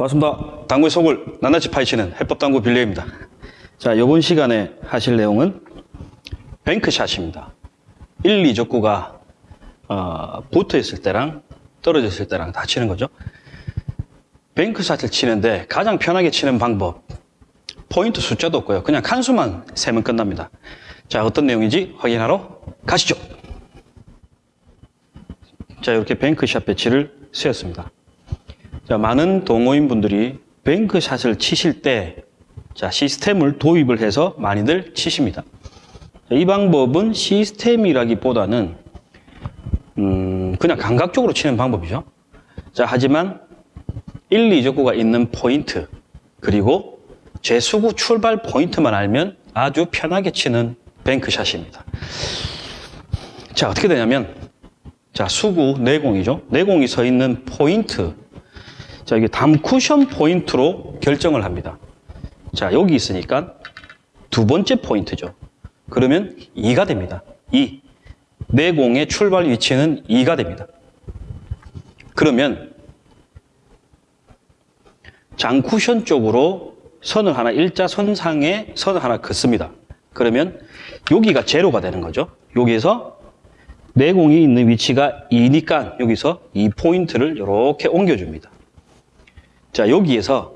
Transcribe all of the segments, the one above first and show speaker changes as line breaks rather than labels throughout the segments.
반갑습니다. 당구의 속을 낱낱이 파헤치는 해법당구 빌려입니다. 자, 이번 시간에 하실 내용은 뱅크샷입니다. 1, 2족구가 어, 붙어 있을 때랑 떨어져 있을 때랑 다 치는 거죠. 뱅크샷을 치는데 가장 편하게 치는 방법 포인트 숫자도 없고요. 그냥 칸수만 세면 끝납니다. 자, 어떤 내용인지 확인하러 가시죠. 자, 이렇게 뱅크샷 배치를 쓰였습니다. 자, 많은 동호인 분들이 뱅크샷을 치실 때 자, 시스템을 도입을 해서 많이들 치십니다. 자, 이 방법은 시스템이라기보다는 음, 그냥 감각적으로 치는 방법이죠. 자, 하지만 1, 2족구가 있는 포인트 그리고 제수구 출발 포인트만 알면 아주 편하게 치는 뱅크샷입니다. 자, 어떻게 되냐면 자, 수구 내공이죠. 내공이 서 있는 포인트. 자, 이게 담 쿠션 포인트로 결정을 합니다. 자, 여기 있으니까 두 번째 포인트죠. 그러면 2가 됩니다. 2. 내공의 출발 위치는 2가 됩니다. 그러면 장쿠션 쪽으로 선을 하나 일자선상에 선을 하나 긋습니다. 그러면 여기가 제로가 되는 거죠. 여기에서 내공이 있는 위치가 2니까 여기서 이 포인트를 이렇게 옮겨줍니다. 자, 여기에서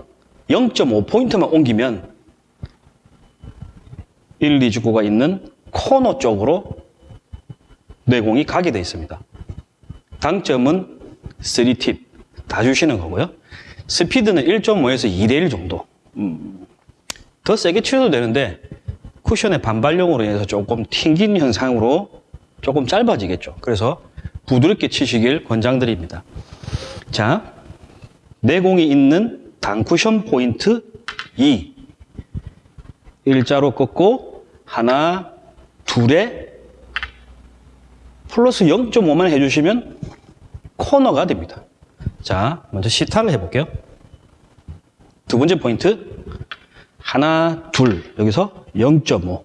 0.5포인트만 옮기면 1, 2주구가 있는 코너 쪽으로 내공이 가게 되어 있습니다. 당점은 3팁 다 주시는 거고요. 스피드는 1.5에서 2대1 정도. 음, 더 세게 치셔도 되는데 쿠션의 반발력으로 인해서 조금 튕긴 현상으로 조금 짧아지겠죠. 그래서 부드럽게 치시길 권장드립니다. 자, 내공이 있는 단쿠션 포인트 2. 일자로 꺾고 하나, 둘에 플러스 0.5만 해주시면 코너가 됩니다. 자, 먼저 시타를 해볼게요. 두 번째 포인트 하나, 둘 여기서 0.5.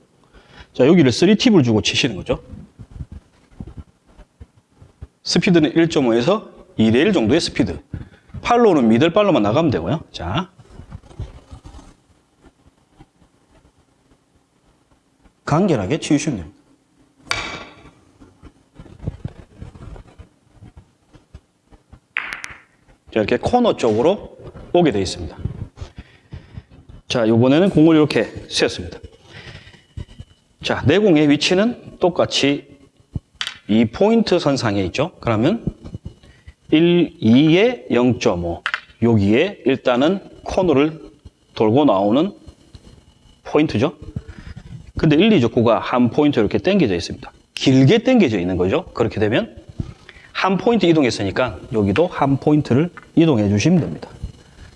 자, 여기를 3 tip을 주고 치시는 거죠. 스피드는 1.5에서 2대1 정도의 스피드. follow는 middle follow만 나가면 되고요. 자. 간결하게 치우시면 됩니다. 자, 이렇게 코너 쪽으로 오게 되어 있습니다. 자, 이번에는 공을 이렇게 세웠습니다. 자, 내공의 위치는 똑같이 이 포인트 선상에 있죠. 그러면 1, 2에 0.5 여기에 일단은 코너를 돌고 나오는 포인트죠. 근데 1, 2적구가 한 포인트 이렇게 당겨져 있습니다. 길게 당겨져 있는 거죠. 그렇게 되면 한 포인트 이동했으니까 여기도 한 포인트를 이동해 주시면 됩니다.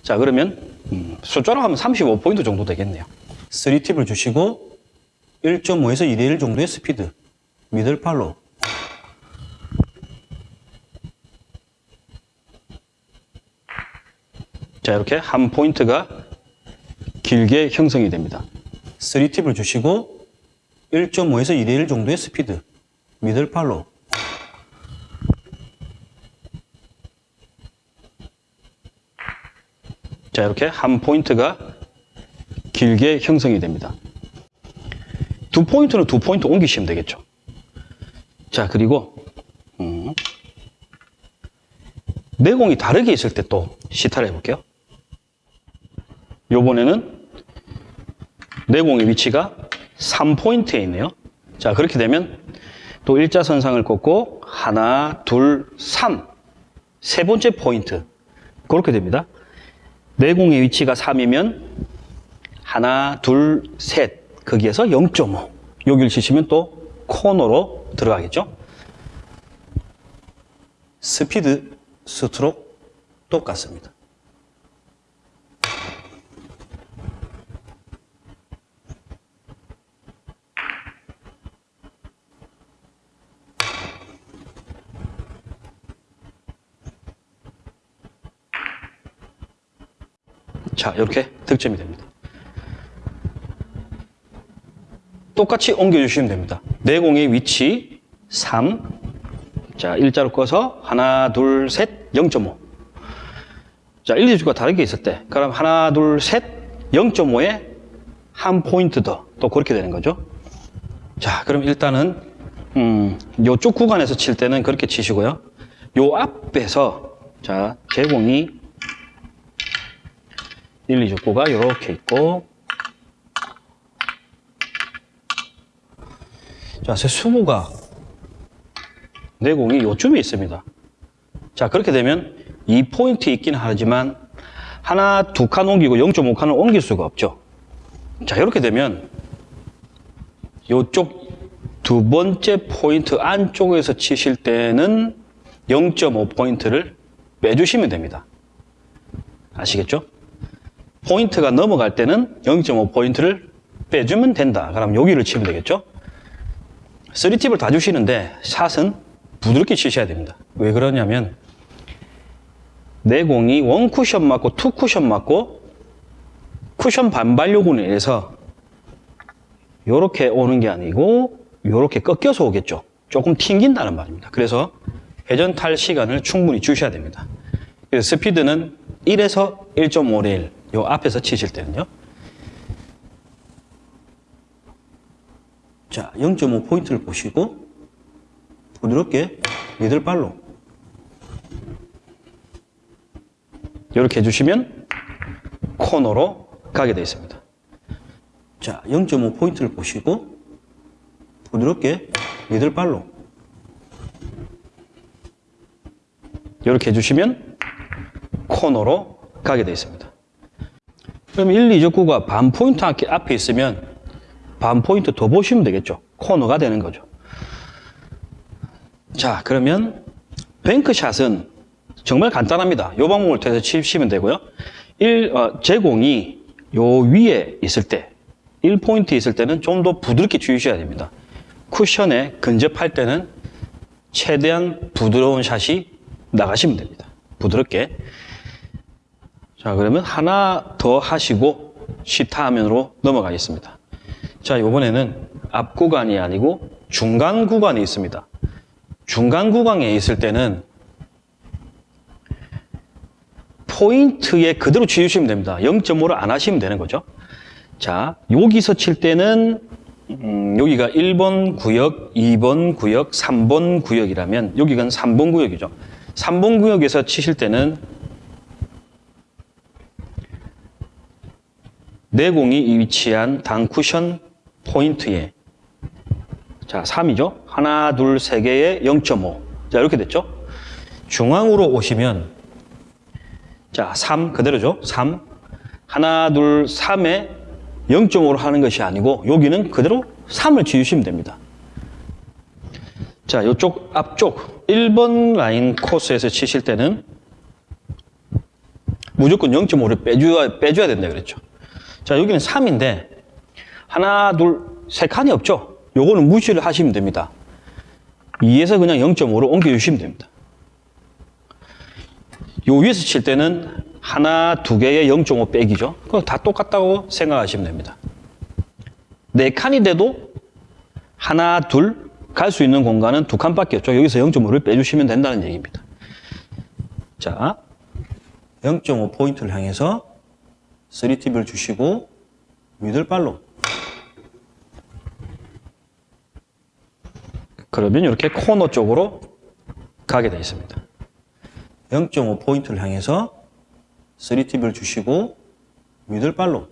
자 그러면 음, 숫자로 하면 35포인트 정도 되겠네요. 3 tip을 주시고 1.5에서 2대1 정도의 스피드 middle follow 자 이렇게 한 포인트가 길게 형성이 됩니다. 3 tip을 주시고 1.5에서 2대1 정도의 스피드 middle follow 자 이렇게 한 포인트가 길게 형성이 됩니다. 두 포인트는 두 포인트 옮기시면 되겠죠. 자 그리고 음, 내공이 다르게 있을 때 또 시타를 해볼게요. 요번에는 내공의 위치가 3포인트에 있네요. 자 그렇게 되면 또 일자선상을 꽂고 하나, 둘, 삼. 세 번째 포인트. 그렇게 됩니다. 내공의 위치가 3이면 하나, 둘, 셋. 거기에서 0.5. 여기를 치시면 또 코너로 들어가겠죠. 스피드, 스트로크 똑같습니다. 자, 이렇게 득점이 됩니다. 똑같이 옮겨주시면 됩니다. 내공의 위치 3. 자, 일자로 꺼서 하나, 둘, 셋, 0.5. 자, 1, 2주가 다르게 있을 때, 그럼 하나, 둘, 셋, 0.5에 한 포인트 더, 또 그렇게 되는 거죠. 자, 그럼 일단은, 음, 요쪽 구간에서 칠 때는 그렇게 치시고요. 요 앞에서, 자, 제공이 1, 2 족구가 이렇게 있고, 자, 제 수부가 내공이 요쯤에 있습니다. 자, 그렇게 되면 이 포인트 있긴 하지만 하나, 두 칸 옮기고 0.5칸을 옮길 수가 없죠. 자, 이렇게 되면 요쪽 두 번째 포인트 안쪽에서 치실 때는 0.5포인트를 빼주시면 됩니다. 아시겠죠? 포인트가 넘어갈 때는 0.5포인트를 빼주면 된다. 그럼 여기를 치면 되겠죠? 3 tip을 다 주시는데 샷은 부드럽게 치셔야 됩니다. 왜 그러냐면 내 공이 one 쿠션 맞고 two 쿠션 맞고 쿠션 반발력에 의해서 이렇게 오는 게 아니고 이렇게 꺾여서 오겠죠. 조금 튕긴다는 말입니다. 그래서 회전 탈 시간을 충분히 주셔야 됩니다. 그래서 스피드는 1에서 1.5레일 요 앞에서 치실 때는요. 자, 0.5 포인트를 보시고 부드럽게 미들발로 이렇게 해주시면 코너로 가게 되어 있습니다. 자, 0.5 포인트를 보시고 부드럽게 미들발로 이렇게 해주시면 코너로 가게 되어 있습니다. 그럼 1, 2적구가 반 포인트 앞에 있으면 반 포인트 더 보시면 되겠죠. 코너가 되는 거죠. 자, 그러면 뱅크샷은 정말 간단합니다. 요 방법을 통해서 치시면 되고요. 1, 어, 제공이 요 위에 있을 때, 1포인트 있을 때는 좀 더 부드럽게 주셔야 됩니다. 쿠션에 근접할 때는 최대한 부드러운 샷이 나가시면 됩니다. 부드럽게. 자, 그러면 하나 더 하시고 시타 화면으로 넘어가겠습니다. 자, 이번에는 앞 구간이 아니고 중간 구간이 있습니다. 중간 구간에 있을 때는 포인트에 그대로 치우시면 됩니다. 0.5를 안 하시면 되는 거죠. 자, 여기서 칠 때는 음, 여기가 1번 구역, 2번 구역, 3번 구역이라면 여기가 3번 구역이죠. 3번 구역에서 치실 때는 내공이 위치한 단쿠션 포인트에 자, 3이죠. 하나, 둘, 세 개에 0.5. 자, 이렇게 됐죠. 중앙으로 오시면 자, 3 그대로죠. 3. 하나, 둘, 3에 0.5로 하는 것이 아니고 여기는 그대로 3을 지우시면 됩니다. 자, 이쪽 앞쪽 1번 라인 코스에서 치실 때는 무조건 0.5를 빼줘야, 빼줘야 된다 그랬죠. 자, 여기는 3인데 하나, 둘, 세 칸이 없죠. 요거는 무시를 하시면 됩니다. 2에서 그냥 0.5로 옮겨주시면 됩니다. 요 위에서 칠 때는 하나, 두 개에 0.5 빼기죠. 그거 다 똑같다고 생각하시면 됩니다. 네 칸이 돼도 하나, 둘 갈 수 있는 공간은 두 칸밖에 없죠. 여기서 0.5를 빼주시면 된다는 얘기입니다. 자, 0.5 포인트를 향해서 3팁을 주시고 미들발로 그러면 이렇게 코너 쪽으로 가게 되어 있습니다. 0.5 포인트를 향해서 3팁을 주시고 미들발로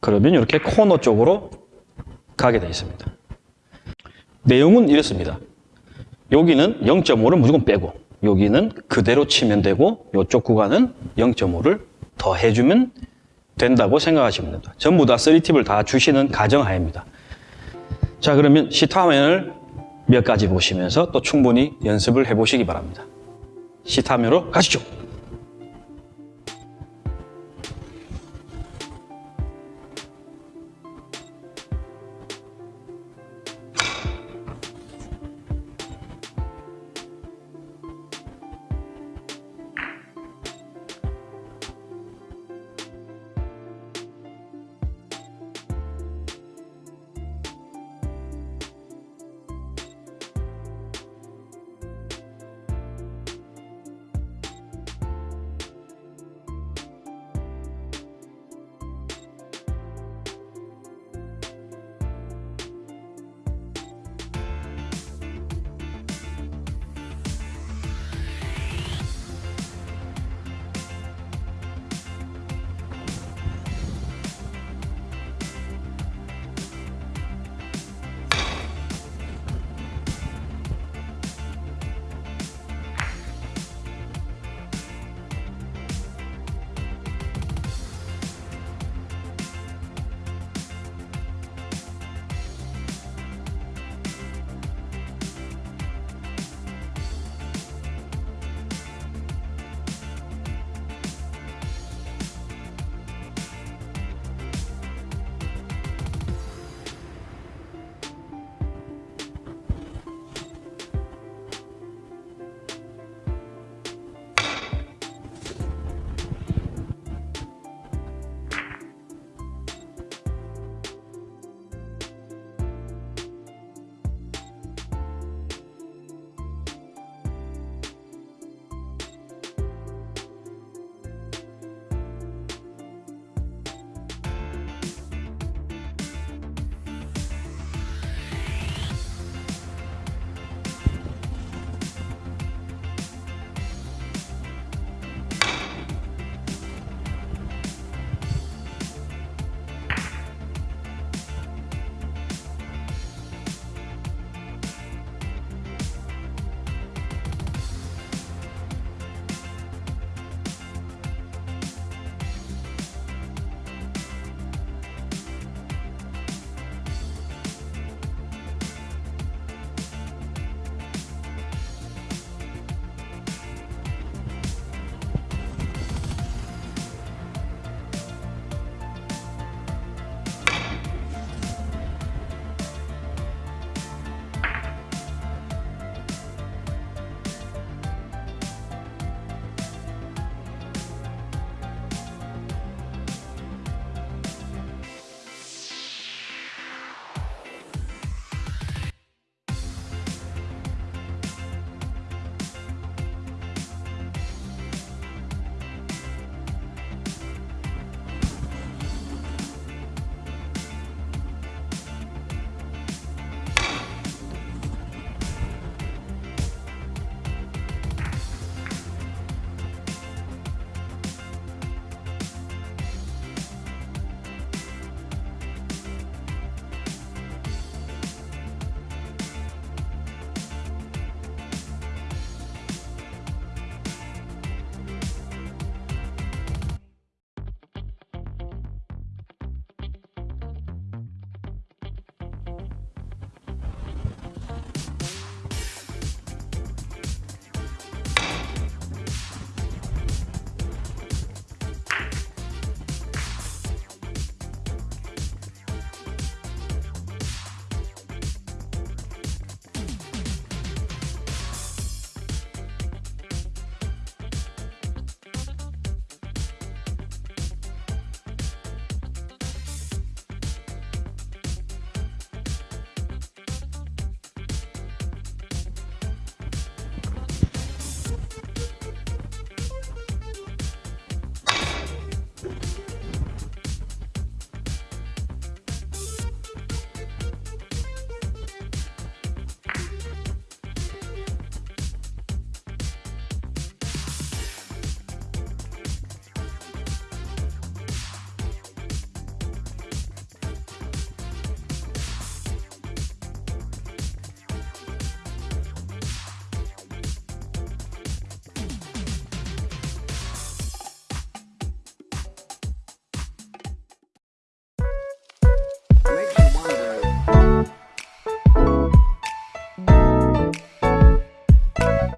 그러면 이렇게 코너 쪽으로 가게 되어 있습니다. 내용은 이렇습니다. 여기는 0.5를 무조건 빼고 여기는 그대로 치면 되고 이쪽 구간은 0.5를 더 해주면 된다고 생각하시면 됩니다. 전부 다 3팁을 다 주시는 가정하에입니다. 자 그러면 시타 화면을 몇 가지 보시면서 또 충분히 연습을 해보시기 바랍니다. 시타 화면으로 가시죠.